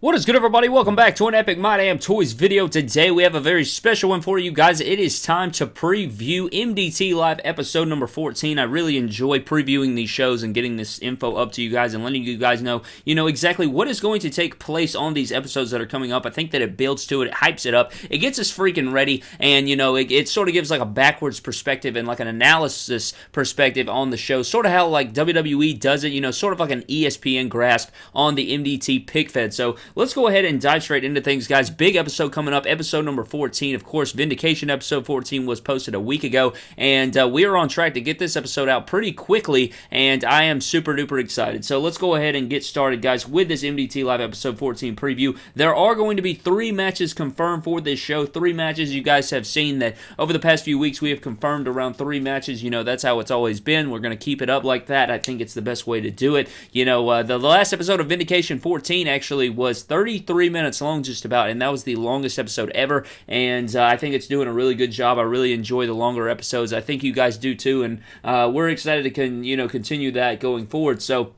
What is good everybody? Welcome back to an Epic My Damn Toys video. Today we have a very special one for you guys. It is time to preview MDT Live episode number 14. I really enjoy previewing these shows and getting this info up to you guys and letting you guys know, you know, exactly what is going to take place on these episodes that are coming up. I think that it builds to it, it hypes it up, it gets us freaking ready, and, you know, it, it sort of gives like a backwards perspective and like an analysis perspective on the show. Sort of how like WWE does it, you know, sort of like an ESPN grasp on the MDT pic fed. So let's go ahead and dive straight into things, guys. Big episode coming up, episode number 14. Of course, Vindication episode 14 was posted a week ago, and uh, we are on track to get this episode out pretty quickly, and I am super duper excited. So let's go ahead and get started, guys, with this MDT Live episode 14 preview. There are going to be three matches confirmed for this show. Three matches you guys have seen that over the past few weeks we have confirmed around three matches. You know, that's how it's always been. We're going to keep it up like that. I think it's the best way to do it. You know, uh, the, the last episode of Vindication 14 actually was 33 minutes long, just about, and that was the longest episode ever. And uh, I think it's doing a really good job. I really enjoy the longer episodes. I think you guys do too, and uh, we're excited to con- you know continue that going forward. So.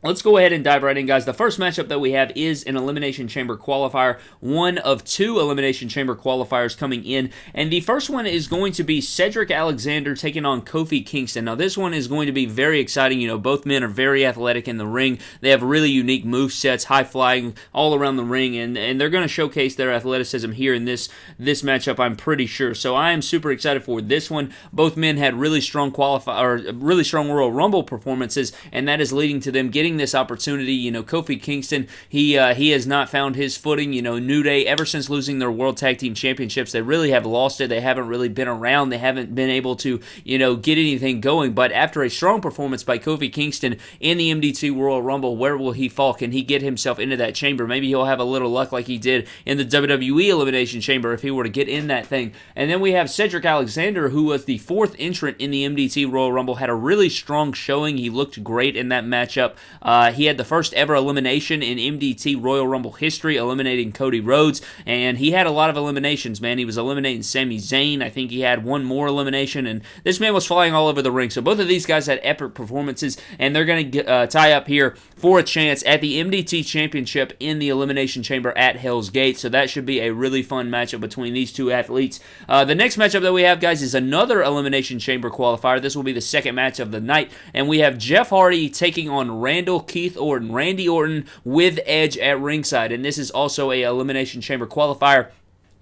Let's go ahead and dive right in, guys. The first matchup that we have is an Elimination Chamber qualifier, one of two Elimination Chamber qualifiers coming in. And the first one is going to be Cedric Alexander taking on Kofi Kingston. Now, this one is going to be very exciting. You know, both men are very athletic in the ring. They have really unique move sets, high flying all around the ring, and, and they're going to showcase their athleticism here in this, this matchup, I'm pretty sure. So I am super excited for this one. Both men had really strong qualify or really strong Royal Rumble performances, and that is leading to them getting getting this opportunity. You know, Kofi Kingston, he uh, he has not found his footing. You know, New Day ever since losing their World Tag Team Championships, they really have lost it. They haven't really been around. They haven't been able to you know get anything going. But after a strong performance by Kofi Kingston in the MDT Royal Rumble, where will he fall? Can he get himself into that chamber? Maybe he'll have a little luck like he did in the WWE Elimination Chamber if he were to get in that thing. And then we have Cedric Alexander, who was the fourth entrant in the MDT Royal Rumble, had a really strong showing. He looked great in that matchup. Uh, he had the first ever elimination in MDT Royal Rumble history, eliminating Cody Rhodes, and he had a lot of eliminations, man. He was eliminating Sami Zayn. I think he had one more elimination, and this man was flying all over the ring. So both of these guys had epic performances, and they're going to uh, tie up here for a chance at the MDT Championship in the Elimination Chamber at Hell's Gate. So that should be a really fun matchup between these two athletes. Uh, the next matchup that we have, guys, is another Elimination Chamber qualifier. This will be the second match of the night, and we have Jeff Hardy taking on Randall Randall Keith Orton, Randy Orton with Edge at ringside. And this is also a Elimination Chamber qualifier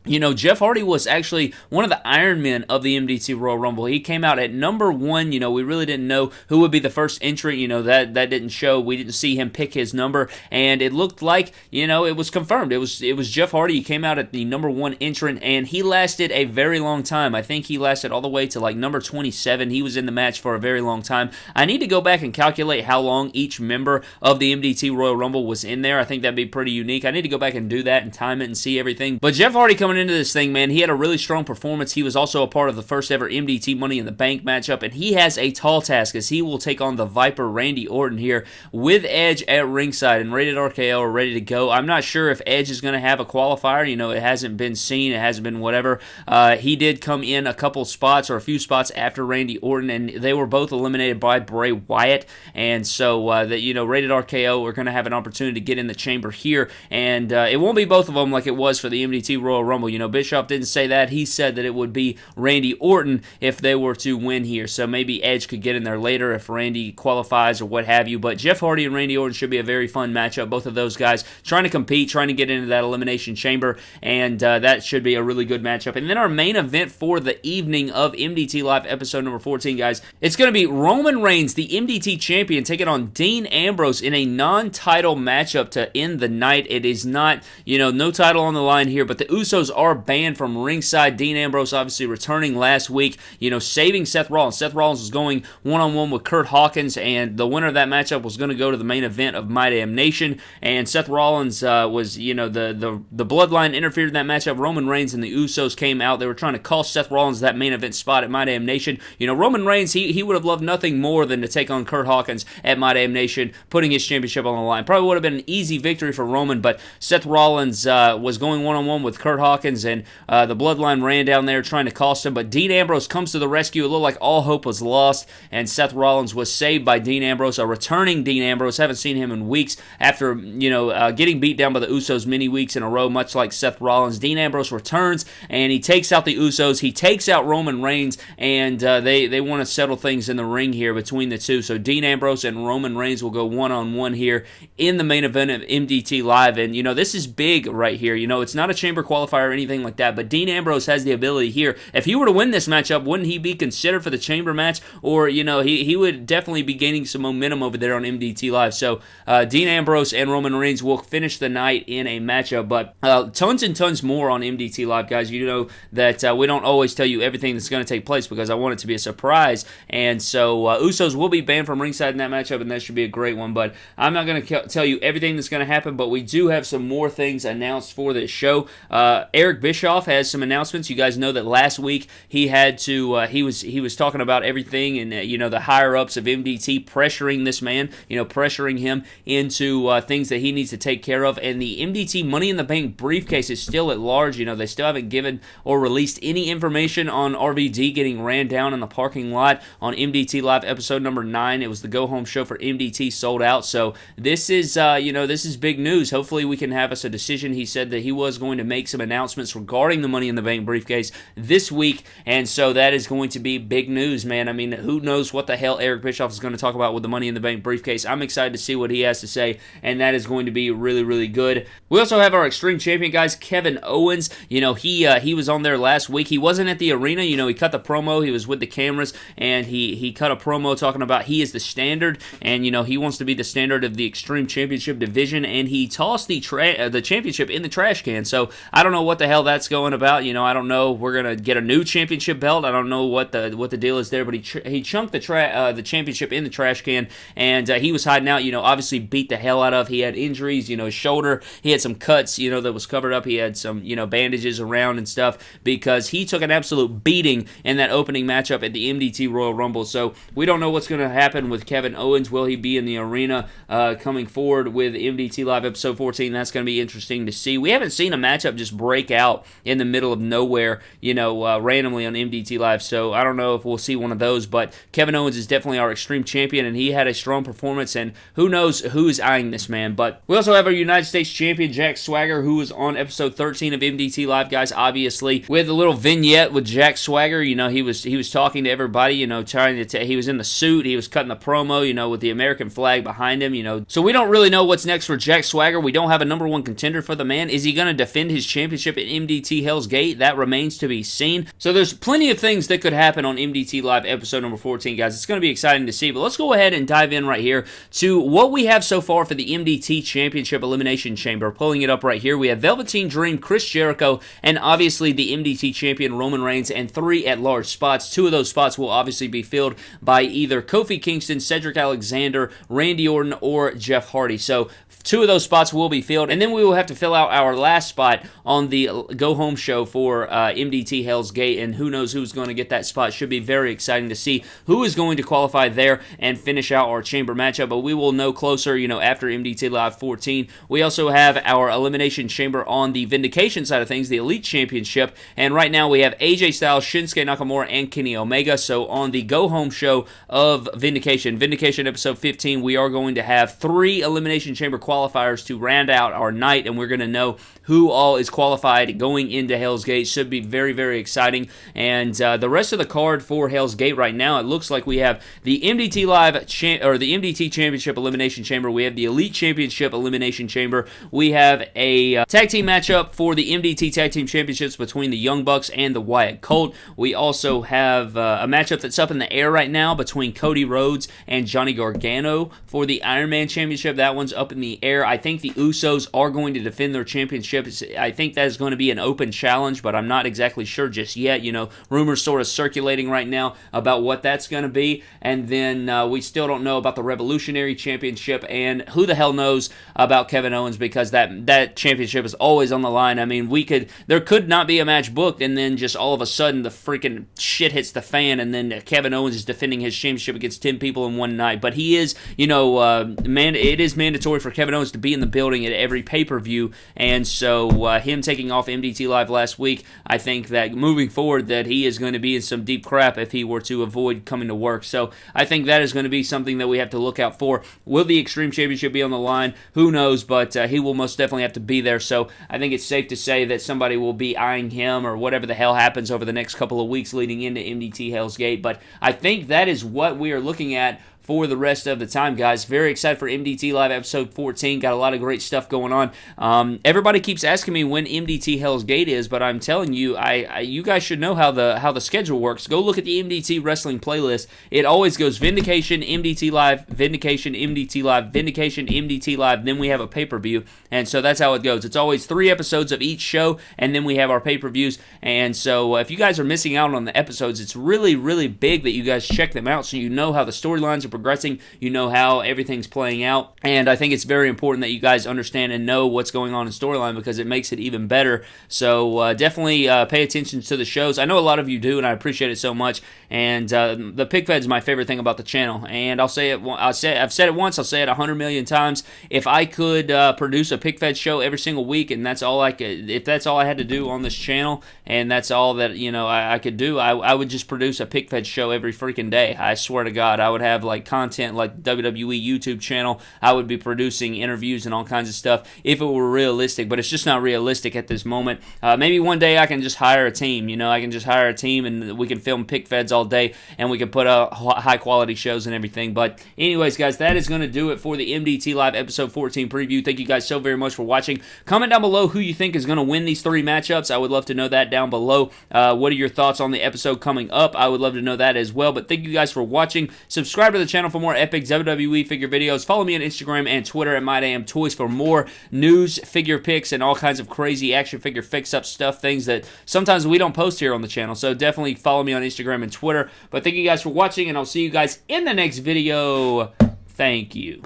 you know, Jeff Hardy was actually one of the Iron Men of the MDT Royal Rumble. He came out at number one. You know, we really didn't know who would be the first entry. You know, that that didn't show. We didn't see him pick his number, and it looked like you know it was confirmed. It was it was Jeff Hardy. He came out at the number one entrant, and he lasted a very long time. I think he lasted all the way to like number 27. He was in the match for a very long time. I need to go back and calculate how long each member of the MDT Royal Rumble was in there. I think that'd be pretty unique. I need to go back and do that and time it and see everything. But Jeff Hardy coming into this thing, man, he had a really strong performance. He was also a part of the first ever MDT Money in the Bank matchup, and he has a tall task as he will take on the Viper Randy Orton here with Edge at ringside and Rated RKO are ready to go. I'm not sure if Edge is going to have a qualifier. You know, it hasn't been seen, it hasn't been whatever. Uh, he did come in a couple spots or a few spots after Randy Orton, and they were both eliminated by Bray Wyatt. And so, uh, that you know, Rated RKO are going to have an opportunity to get in the chamber here, and uh, it won't be both of them like it was for the MDT Royal Rumble. You know, Bischoff didn't say that. He said that it would be Randy Orton if they were to win here. So maybe Edge could get in there later if Randy qualifies or what have you. But Jeff Hardy and Randy Orton should be a very fun matchup. Both of those guys trying to compete, trying to get into that elimination chamber, and uh, that should be a really good matchup. And then our main event for the evening of MDT Live episode number 14, guys, it's going to be Roman Reigns, the MDT champion, taking on Dean Ambrose in a non-title matchup to end the night. It is not, you know, no title on the line here, but the Usos are banned from ringside. Dean Ambrose obviously returning last week, you know, saving Seth Rollins. Seth Rollins was going one on one with Curt Hawkins, and the winner of that matchup was going to go to the main event of My Damn Nation. And Seth Rollins uh, was, you know, the, the the bloodline interfered in that matchup. Roman Reigns and the Usos came out. They were trying to cost Seth Rollins that main event spot at My Damn Nation. You know, Roman Reigns, he, he would have loved nothing more than to take on Curt Hawkins at My Damn Nation, putting his championship on the line. Probably would have been an easy victory for Roman, but Seth Rollins uh, was going one on one with Curt Hawkins And uh, the Bloodline ran down there trying to cost him, but Dean Ambrose comes to the rescue. It looked like all hope was lost, and Seth Rollins was saved by Dean Ambrose, a returning Dean Ambrose. Haven't seen him in weeks after you know uh, getting beat down by the Usos many weeks in a row, much like Seth Rollins. Dean Ambrose returns and he takes out the Usos. He takes out Roman Reigns, and uh, they they want to settle things in the ring here between the two. So Dean Ambrose and Roman Reigns will go one on one here in the main event of MDT Live, and you know this is big right here. You know it's not a chamber qualifier or anything like that, but Dean Ambrose has the ability here. If he were to win this matchup, wouldn't he be considered for the chamber match? Or you know he he would definitely be gaining some momentum over there on MDT Live. So uh, Dean Ambrose and Roman Reigns will finish the night in a matchup, but uh, tons and tons more on MDT Live, guys. You know that uh, we don't always tell you everything that's going to take place because I want it to be a surprise. And so uh, Usos will be banned from ringside in that matchup, and that should be a great one. But I'm not going to tell you everything that's going to happen, but we do have some more things announced for this show. Uh, Eric Bischoff has some announcements. You guys know that last week he had to uh, he was he was talking about everything and uh, you know the higher ups of MDT pressuring this man, you know pressuring him into uh, things that he needs to take care of. And the MDT Money in the Bank briefcase is still at large. You know they still haven't given or released any information on RVD getting ran down in the parking lot on MDT Live episode number nine. It was the go home show for MDT sold out. So this is, uh, you know, this is big news. Hopefully we can have us a decision. He said that he was going to make some announcements regarding the Money in the Bank briefcase this week, and so that is going to be big news, man. I mean, who knows what the hell Eric Bischoff is going to talk about with the Money in the Bank briefcase? I'm excited to see what he has to say, and that is going to be really, really good. We also have our Extreme Champion guys, Kevin Owens. You know, he uh, he was on there last week. He wasn't at the arena. You know, he cut the promo. He was with the cameras, and he he cut a promo talking about he is the standard, and you know he wants to be the standard of the Extreme Championship division, and he tossed the tra- uh, the championship in the trash can. So I don't know what the hell that's going about. You know, I don't know. We're gonna get a new championship belt. I don't know what the what the deal is there, but he tr- he chunked the tra- uh, the championship in the trash can, and uh, he was hiding out. You know, obviously beat the hell out of. He had injuries. You know, his shoulder. He had some cuts. You know, that was covered up. He had some you know bandages around and stuff because he took an absolute beating in that opening matchup at the MDT Royal Rumble. So we don't know what's going to happen with Kevin Owens. Will he be in the arena uh, coming forward with MDT Live episode 14? That's going to be interesting to see. We haven't seen a matchup just break out in the middle of nowhere, you know, uh, randomly on MDT Live. So I don't know if we'll see one of those, but Kevin Owens is definitely our extreme champion, and he had a strong performance. And who knows who's eyeing this man? But we also have our United States champion Jack Swagger, who was on episode 13 of MDT Live, guys. Obviously, we had a little vignette with Jack Swagger. You know, he was he was talking to everybody. You know, trying to t- he was in the suit. He was cutting the promo. You know, with the American flag behind him. You know, so we don't really know what's next for Jack Swagger. We don't have a number one contender for the man. Is he going to defend his championship at MDT Hell's Gate? That remains to be seen. So there's plenty of things that could happen on MDT Live episode number 14, guys. It's going to be exciting to see. But let's go ahead and dive in right here to what we have so far for the MDT Championship Elimination Chamber. Pulling it up right here, we have Velveteen Dream, Chris Jericho, and obviously the MDT champion Roman Reigns, and three at large spots. Two of those spots will obviously be filled by either Kofi Kingston, Cedric Alexander, Randy Orton, or Jeff Hardy. So two of those spots will be filled, and then we will have to fill out our last spot on the go home show for uh, MDT Hell's Gate, and who knows who's going to get that spot. Should be very exciting to see who is going to qualify there and finish out our chamber matchup, but we will know closer, you know, after MDT Live 14. We also have our elimination chamber on the Vindication side of things, the Elite Championship, and right now we have AJ Styles, Shinsuke Nakamura, and Kenny Omega. So on the go home show of Vindication, Vindication episode 15, we are going to have three elimination chamber qualifiers to round out our night, and we're going to know who all is qualified going into Hell's Gate. Should be very, very exciting. And uh, the rest of the card for Hell's Gate right now, it looks like we have the MDT Live cha- or the MDT Championship Elimination Chamber. We have the Elite Championship Elimination Chamber. We have a uh, tag team matchup for the MDT Tag Team Championships between the Young Bucks and the Wyatt Colt. We also have uh, a matchup that's up in the air right now between Cody Rhodes and Johnny Gargano for the Iron Man Championship. That one's up in the air. I think the Usos are going to defend their championship. I think that is going to be an open challenge, but I'm not exactly sure just yet. You know, rumors sort of circulating right now about what that's going to be, and then uh, we still don't know about the Revolutionary Championship, and who the hell knows about Kevin Owens because that that championship is always on the line. I mean, we could there could not be a match booked, and then just all of a sudden the freaking shit hits the fan, and then Kevin Owens is defending his championship against ten people in one night. But he is, you know, uh, man, it is mandatory for Kevin Kevin Owens to be in the building at every pay per view, and so uh, him taking off MDT Live last week, I think that moving forward that he is going to be in some deep crap if he were to avoid coming to work. So I think that is going to be something that we have to look out for. Will the Extreme Championship be on the line? Who knows? But uh, he will most definitely have to be there. So I think it's safe to say that somebody will be eyeing him or whatever the hell happens over the next couple of weeks leading into MDT Hell's Gate. But I think that is what we are looking at for the rest of the time, guys. Very excited for MDT Live episode 14. Got a lot of great stuff going on. Um, everybody keeps asking me when MDT Hell's Gate is, but I'm telling you, I, I, you guys should know how the how the schedule works. Go look at the MDT Wrestling playlist. It always goes Vindication, MDT Live, Vindication, MDT Live, Vindication, MDT Live. Then we have a pay per view, and so that's how it goes. It's always three episodes of each show, and then we have our pay per views. And so uh, if you guys are missing out on the episodes, it's really really big that you guys check them out so you know how the storylines are progressing. You know how everything's playing out. And I think it's very important that you guys understand and know what's going on in storyline because it makes it even better. So uh, definitely uh, pay attention to the shows. I know a lot of you do, and I appreciate it so much. And uh, the pic fed is my favorite thing about the channel. And I'll say it. I'll say I've said it once. I'll say it a hundred million times. If I could uh, produce a pic fed show every single week, and that's all I could, if that's all I had to do on this channel, and that's all that you know I, I could do, I, I would just produce a pic fed show every freaking day. I swear to God, I would have like content like WWE YouTube channel. I would be producing interviews and all kinds of stuff if it were realistic, but it's just not realistic at this moment. Uh, maybe one day I can just hire a team. You know, I can just hire a team and we can film pic feds all day and we can put out high quality shows and everything. But, anyways, guys, that is going to do it for the MDT Live episode 14 preview. Thank you guys so very much for watching. Comment down below who you think is going to win these three matchups. I would love to know that down below. Uh, what are your thoughts on the episode coming up? I would love to know that as well. But thank you guys for watching. Subscribe to the channel for more epic WWE figure videos. Follow me on Instagram and Twitter at MyDamnToys for more news, figure picks, and all kinds of crazy action figure fix-up stuff, things that sometimes we don't post here on the channel. So definitely follow me on Instagram and Twitter. But thank you guys for watching, and I'll see you guys in the next video. Thank you.